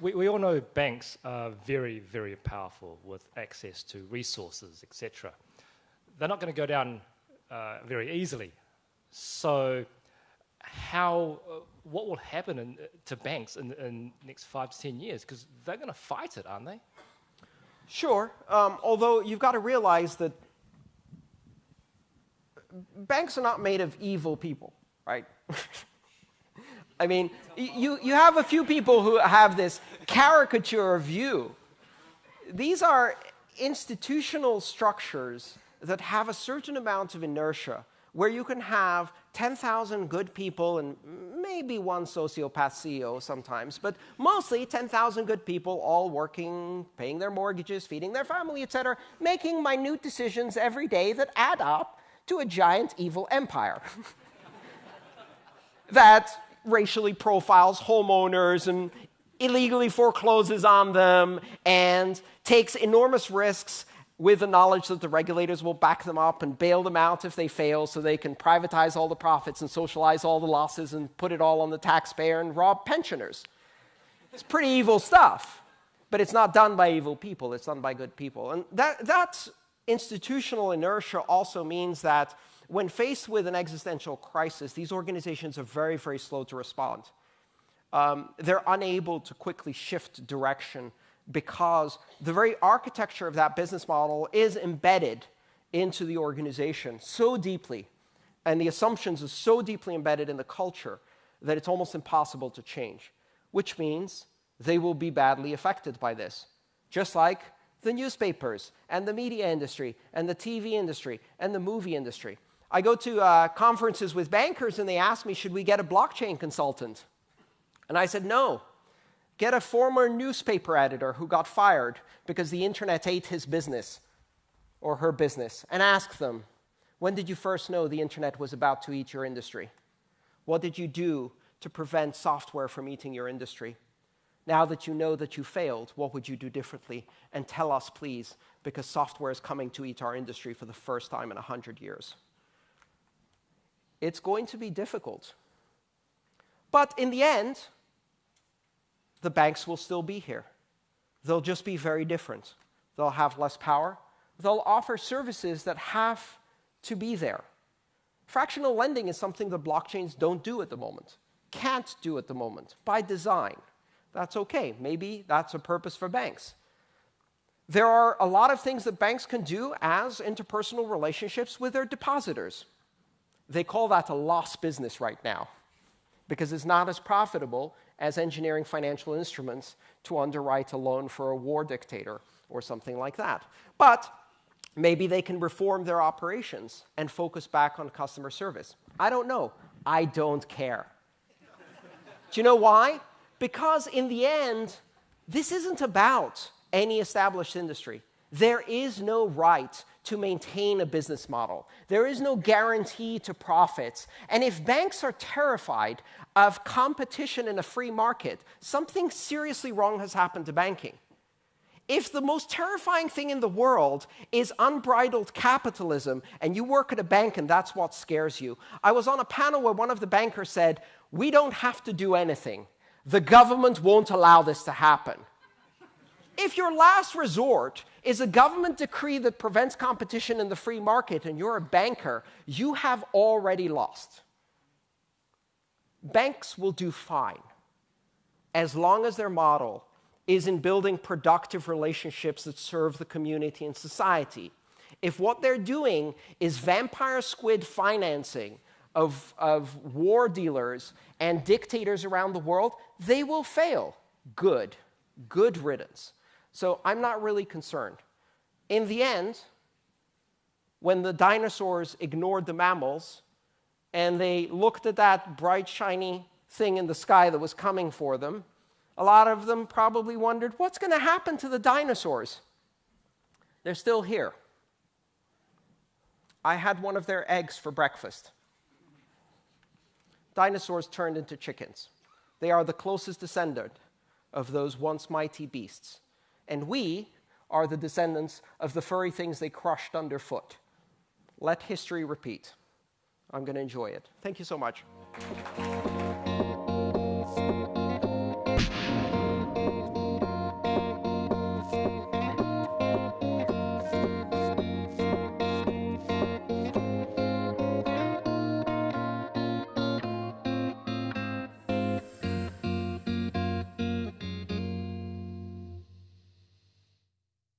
we, we all know banks are very, very powerful with access to resources, etc. They're not going to go down uh, very easily. So, how, uh, what will happen in, to banks in the next five to ten years? Because they're going to fight it, aren't they? Sure. Um, although you've got to realize that banks are not made of evil people, right? I mean, you, you have a few people who have this caricature view. These are institutional structures that have a certain amount of inertia where you can have 10,000 good people and maybe one sociopath CEO sometimes, but mostly 10,000 good people all working, paying their mortgages, feeding their family, etc., making minute decisions every day that add up to a giant evil empire. that racially profiles homeowners and illegally forecloses on them and takes enormous risks with the knowledge that the regulators will back them up and bail them out if they fail so they can privatize all the profits and socialize all the losses and put it all on the taxpayer and rob pensioners. It's pretty evil stuff, but it's not done by evil people, it's done by good people. And that, that institutional inertia also means that when faced with an existential crisis, these organizations are very, very slow to respond. Um, they're unable to quickly shift direction because the very architecture of that business model is embedded into the organization so deeply, and the assumptions are so deeply embedded in the culture that it's almost impossible to change, which means they will be badly affected by this. Just like the newspapers and the media industry and the TV industry and the movie industry. I go to uh, conferences with bankers and they ask me, should we get a blockchain consultant? And I said, no. Get a former newspaper editor who got fired because the internet ate his business or her business and ask them, when did you first know the internet was about to eat your industry? What did you do to prevent software from eating your industry? Now that you know that you failed, what would you do differently? And tell us, please, because software is coming to eat our industry for the first time in 100 years it's going to be difficult. But in the end, the banks will still be here. They'll just be very different. They'll have less power. They'll offer services that have to be there. Fractional lending is something that blockchains don't do at the moment, can't do at the moment, by design. That's okay. Maybe that's a purpose for banks. There are a lot of things that banks can do as interpersonal relationships with their depositors. They call that a lost business right now because it's not as profitable as engineering financial instruments to underwrite a loan for a war dictator or something like that. But maybe they can reform their operations and focus back on customer service. I don't know. I don't care. Do you know why? Because in the end, this isn't about any established industry. There is no right to maintain a business model. There is no guarantee to profits. And if banks are terrified of competition in a free market, something seriously wrong has happened to banking. If the most terrifying thing in the world is unbridled capitalism and you work at a bank and that's what scares you, I was on a panel where one of the bankers said, We don't have to do anything. The government won't allow this to happen. If your last resort is a government decree that prevents competition in the free market and you're a banker, you have already lost. Banks will do fine as long as their model is in building productive relationships that serve the community and society. If what they're doing is vampire squid financing of, of war dealers and dictators around the world, they will fail. Good. Good riddance. So I'm not really concerned. In the end, when the dinosaurs ignored the mammals and they looked at that bright, shiny thing in the sky that was coming for them, a lot of them probably wondered what's going to happen to the dinosaurs? They're still here. I had one of their eggs for breakfast. Dinosaurs turned into chickens. They are the closest descendant of those once mighty beasts. And we are the descendants of the furry things they crushed underfoot. Let history repeat. I'm going to enjoy it. Thank you so much.